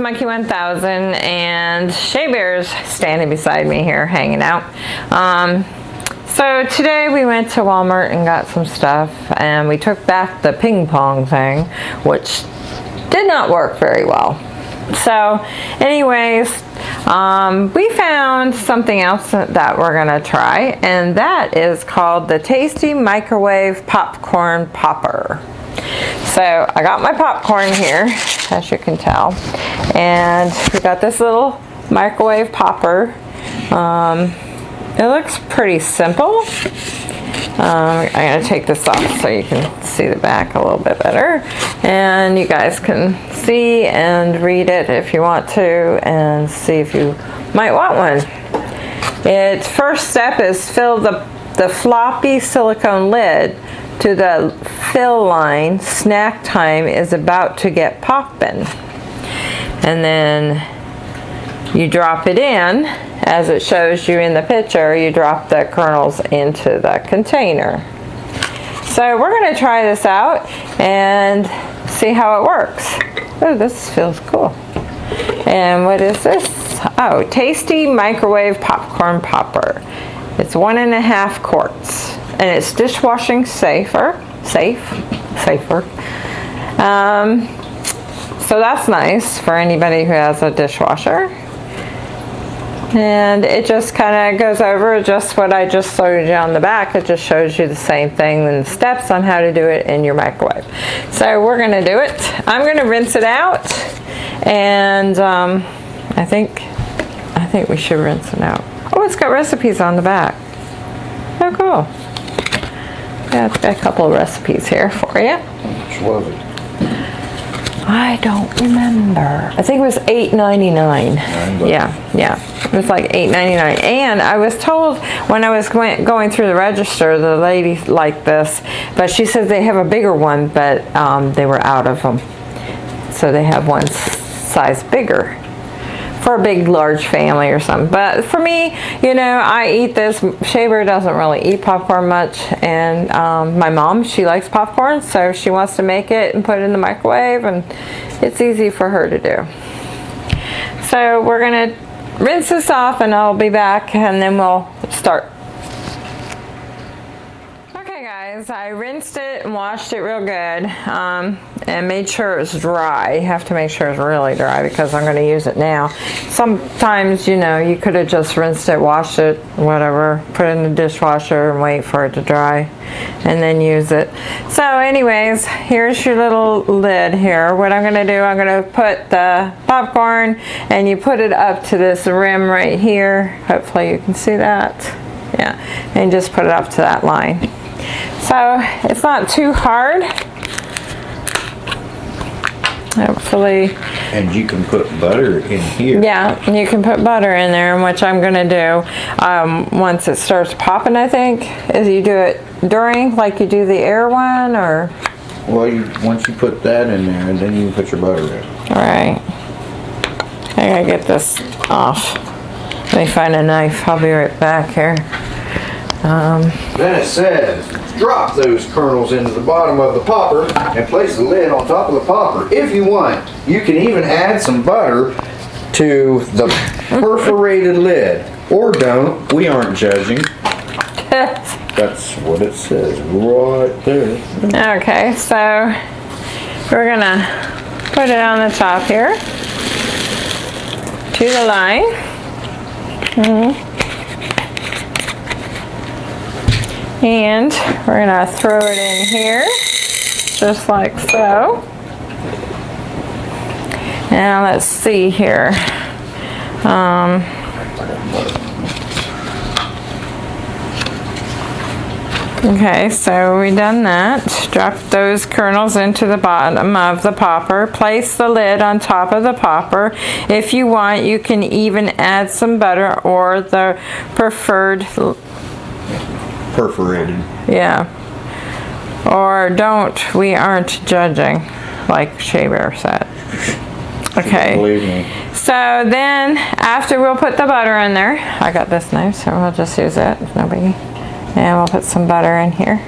to Monkey 1000 and Shea Bear's standing beside me here hanging out. Um, so today we went to Walmart and got some stuff and we took back the ping pong thing which did not work very well. So anyways, um, we found something else that we're gonna try and that is called the Tasty Microwave Popcorn Popper. So I got my popcorn here, as you can tell, and we got this little microwave popper. Um, it looks pretty simple. Um, I'm going to take this off so you can see the back a little bit better. And you guys can see and read it if you want to and see if you might want one. Its first step is fill the, the floppy silicone lid to the fill line. Snack time is about to get poppin'. And then you drop it in. As it shows you in the picture you drop the kernels into the container. So we're going to try this out and see how it works. Oh this feels cool. And what is this? Oh tasty microwave popcorn popper. It's one and a half quarts and it's dishwashing safer safe safer um, so that's nice for anybody who has a dishwasher and it just kind of goes over just what I just showed you on the back. It just shows you the same thing and the steps on how to do it in your microwave. So we're going to do it. I'm going to rinse it out and um, I think I think we should rinse it out. Oh, it's got recipes on the back. Oh, cool. Yeah, it's got a couple of recipes here for you. Which was it? I don't remember. I think it was $8.99. Yeah, yeah. It was like $8.99. And I was told when I was going, going through the register, the lady liked this, but she said they have a bigger one, but um, they were out of them. So they have one size bigger for a big large family or something. But for me you know I eat this. Shea Bear doesn't really eat popcorn much. And um, my mom she likes popcorn so she wants to make it and put it in the microwave and it's easy for her to do. So we're gonna rinse this off and I'll be back and then we'll start. Okay guys I rinsed it and washed it real good. Um, and made sure it's dry. You have to make sure it's really dry because I'm going to use it now. Sometimes, you know, you could have just rinsed it, washed it, whatever, put it in the dishwasher and wait for it to dry and then use it. So anyways, here's your little lid here. What I'm going to do, I'm going to put the popcorn and you put it up to this rim right here. Hopefully you can see that. Yeah, and just put it up to that line. So it's not too hard hopefully. And you can put butter in here. Yeah, you can put butter in there, which I'm going to do um, once it starts popping, I think. Is you do it during, like you do the air one, or? Well, you, once you put that in there, and then you can put your butter in. All right. I gotta get this off. Let me find a knife. I'll be right back here. Um, then it says, drop those kernels into the bottom of the popper and place the lid on top of the popper. If you want, you can even add some butter to the perforated lid. Or don't. We aren't judging. That's what it says right there. Okay, so we're gonna put it on the top here to the line. Mm -hmm. And we're gonna throw it in here, just like so. Now let's see here. Um, okay, so we done that. Drop those kernels into the bottom of the popper. Place the lid on top of the popper. If you want, you can even add some butter or the preferred perforated. Yeah. Or don't, we aren't judging, like Shea Bear said. Okay. Believe me. So then, after we'll put the butter in there, I got this knife, so we'll just use it, no biggie. And we'll put some butter in here,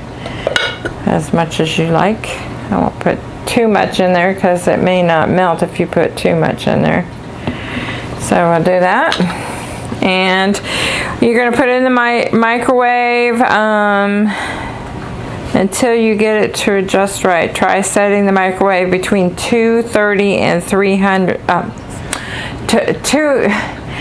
as much as you like. I won't put too much in there because it may not melt if you put too much in there. So I'll do that. And you're gonna put it in the mi microwave um, until you get it to just right. Try setting the microwave between 230 and 300, um, two, two,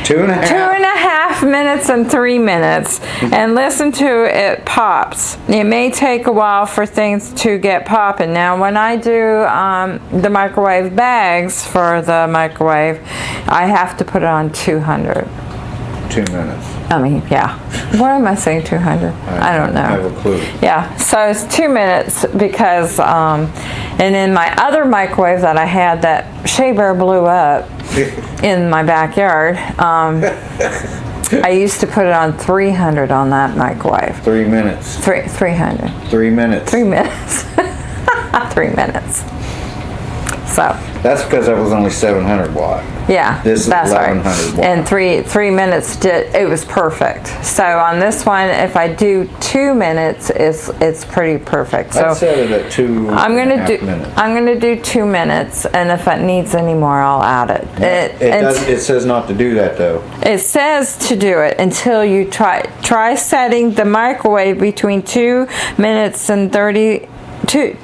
Two and a half. Two and a half minutes and three minutes and listen to it pops. It may take a while for things to get popping. Now when I do um, the microwave bags for the microwave, I have to put it on 200. Two minutes. I mean, yeah. Why am I saying 200? I don't know. I have a clue. Yeah, so it's two minutes because, um, and then my other microwave that I had that Shea Bear blew up in my backyard, um, I used to put it on 300 on that microwave. Three minutes. Three, 300. Three minutes. Three minutes. Three minutes. So, That's because that was only 700 watt. yeah, This is that's right. watt. And three three minutes did it was perfect. So on this one, if I do two minutes, it's it's pretty perfect. So I set it at two. I'm and a gonna half do minutes. I'm gonna do two minutes, and if it needs any more, I'll add it. It, It does, it says not to do that though. it says to do it until you try try setting the microwave between two minutes and thirty two.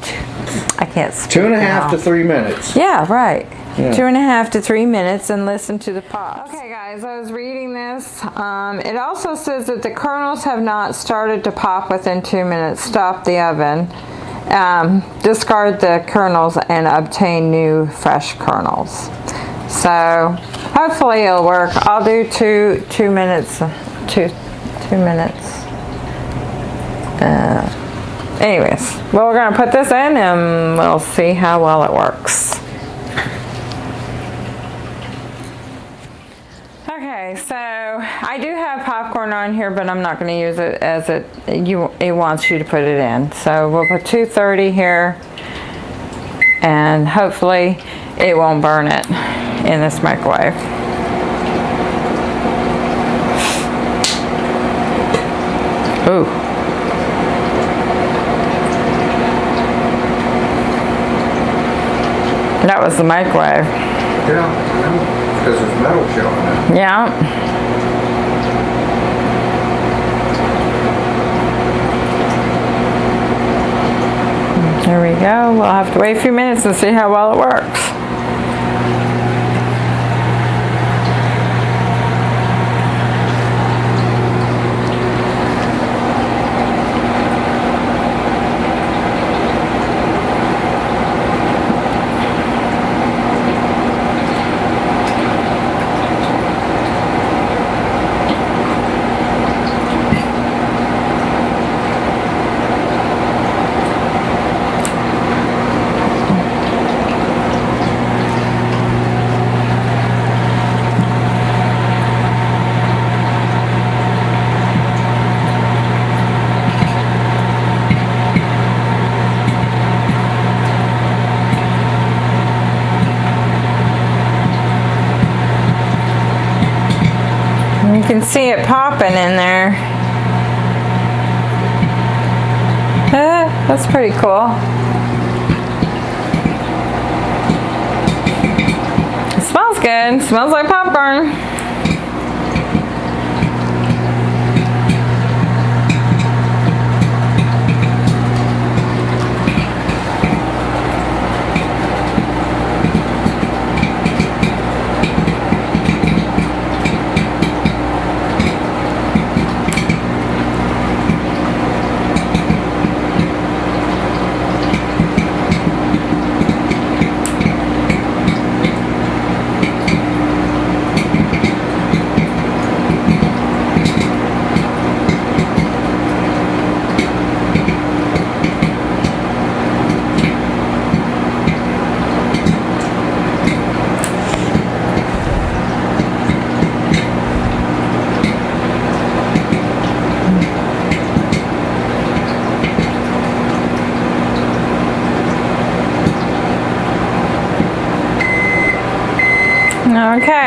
I can't. Speak Two and a half now. to three minutes. Yeah, right. Two and a half to three minutes and listen to the pop. Okay, guys, I was reading this. Um, it also says that the kernels have not started to pop within two minutes. Stop the oven. Um, discard the kernels and obtain new fresh kernels. So hopefully it'll work. I'll do two two minutes. Two two minutes. Uh, anyways, well, we're gonna put this in and we'll see how well it works. Okay, so I do have popcorn on here, but I'm not going to use it as it you it wants you to put it in. So we'll put 230 here, and hopefully it won't burn it in this microwave. Ooh. That was the microwave. Yeah, because there's metal showing. Yeah. There we go. We'll have to wait a few minutes and see how well it works. You can it popping in there. Uh, that's pretty cool. It smells good. smells like popcorn.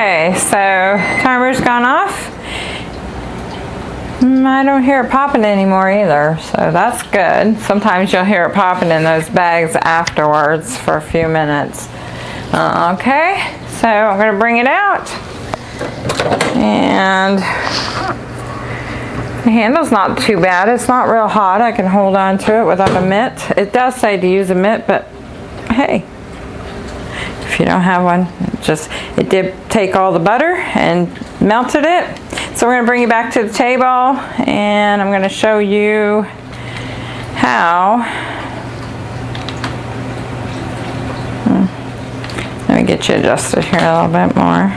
Okay, so timer's gone off. Mm, I don't hear it popping anymore either, so that's good. Sometimes you'll hear it popping in those bags afterwards for a few minutes. Uh, okay, so I'm gonna bring it out. And the handle's not too bad. It's not real hot. I can hold on to it without a mitt. It does say to use a mitt, but hey, if you don't have one, just, it did take all the butter and melted it. So we're gonna bring you back to the table and I'm gonna show you how. Hmm. Let me get you adjusted here a little bit more.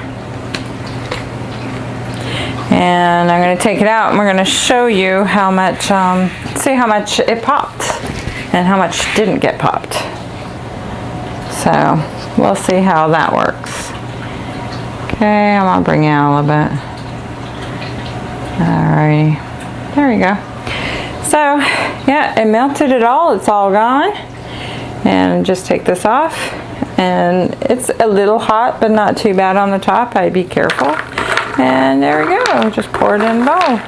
And I'm gonna take it out and we're gonna show you how much, um, see how much it popped and how much didn't get popped. So we'll see how that works. Okay, I'm gonna bring you out a little bit. Alrighty, there we go. So yeah, it melted it all, it's all gone. And just take this off. And it's a little hot, but not too bad on the top, I'd be careful. And there we go, just pour it in the bowl.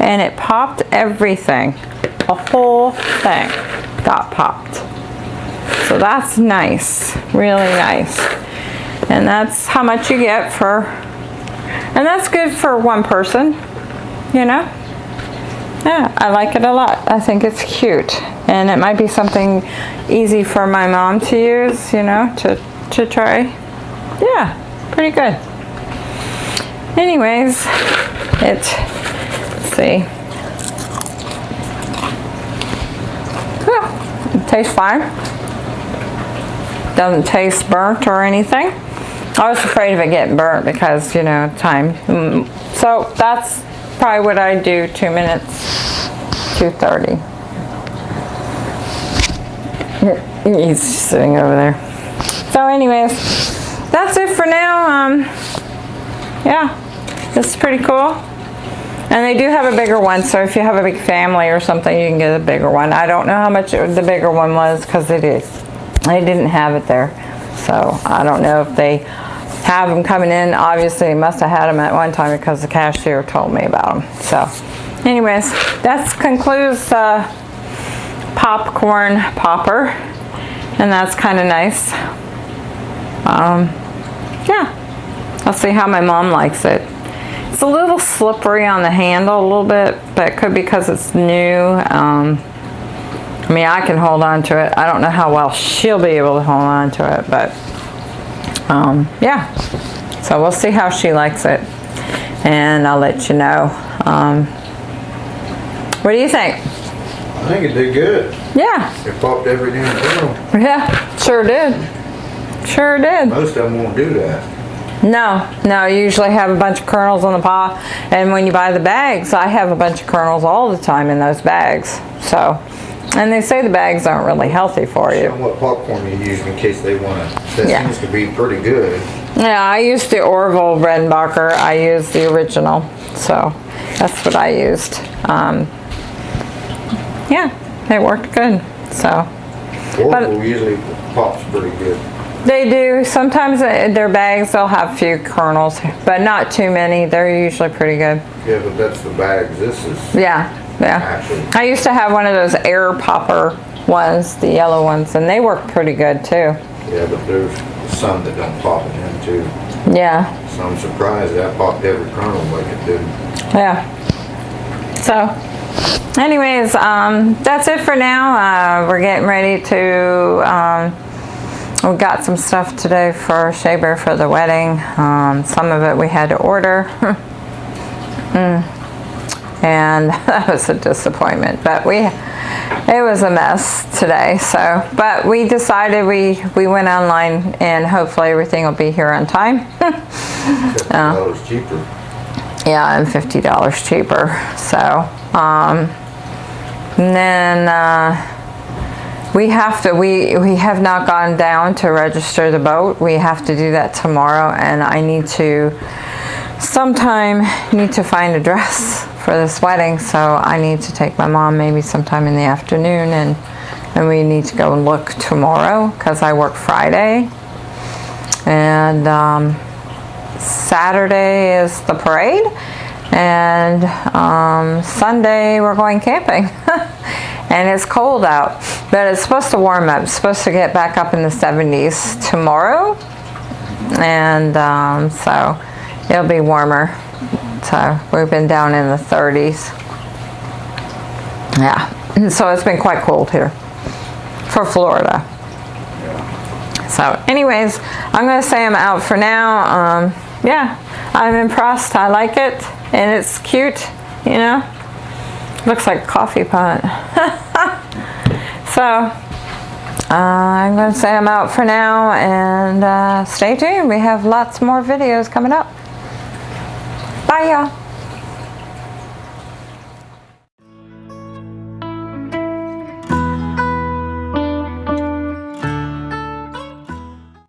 And it popped everything. The whole thing got popped. So that's nice, really nice. And that's how much you get for, and that's good for one person, you know? Yeah, I like it a lot. I think it's cute. And it might be something easy for my mom to use, you know, to, to try. Yeah, pretty good. Anyways, it, let's see. Yeah, it tastes fine. Doesn't taste burnt or anything. I was afraid of it getting burnt because, you know, time. Mm, So that's probably what I do, two minutes, 2.30. He's sitting over there. So anyways, that's it for now. Um, yeah, this is pretty cool. And they do have a bigger one, so if you have a big family or something, you can get a bigger one. I don't know how much it- the bigger one was because it is. They didn't have it there. So I don't know if they have them coming in. Obviously, they must have had them at one time because the cashier told me about them. So anyways, that concludes the popcorn popper. And that's kind of nice. Um, yeah, I'll see how my mom likes it. It's a little slippery on the handle a little bit, but it could be because it's new. Um, I mean, I can hold on to it. I don't know how well she'll be able to hold on to it, but um, yeah. So we'll see how she likes it, and I'll let you know. Um, what do you think? I think it did good. Yeah, It popped every damn kernel. yeah, sure did. Sure did. Most of them won't do that. No, no, you usually have a bunch of kernels on the pot, and when you buy the bags, I have a bunch of kernels all the time in those bags. So, and they say the bags aren't really healthy for you. what popcorn you use in case they want to. That Yeah. seems to be pretty good. Yeah, I used the Orville Redenbacher. I used the original, so that's what I used. Um, yeah, it worked good. So Orville usually pops pretty good. they do. Sometimes uh, their bags they'll have a few kernels, but not too many. They're usually pretty good. Yeah, but that's the bags. This is Yeah, yeah. I used to have one of those air popper ones, the yellow ones, and they work pretty good too. Yeah, but there's some that don't pop in them too. Yeah, So I'm surprised that popped every kernel like it did. yeah. So, anyways, um, that's it for now. Uh, we're getting ready to, um, we got some stuff today for Shea Bear for the wedding. Um, some of it we had to order. Mm. And that was a disappointment, but we, it was a mess today, so, but we decided we, we went online and hopefully everything will be here on time. Fifty dollars cheaper. Yeah, and fifty dollars cheaper. So, um, and then uh, we have to. We we have not gone down to register the boat. We have to do that tomorrow, and I need to sometime need to find a dress for this wedding. So I need to take my mom maybe sometime in the afternoon, and and we need to go and look tomorrow because I work Friday, and. Um, Saturday is the parade And um, Sunday we're going camping. and it's cold out, but it's supposed to warm up. It's supposed to get back up in the 70s tomorrow. And um, so it'll be warmer. So we've been down in the 30s. Yeah, so it's been quite cold here for Florida. So anyways, I'm going to say I'm out for now. Um, yeah, I'm impressed. I like it and it's cute, you know. Looks like a coffee pot. so uh, I'm going to say I'm out for now and uh, stay tuned. We have lots more videos coming up. 拜呀、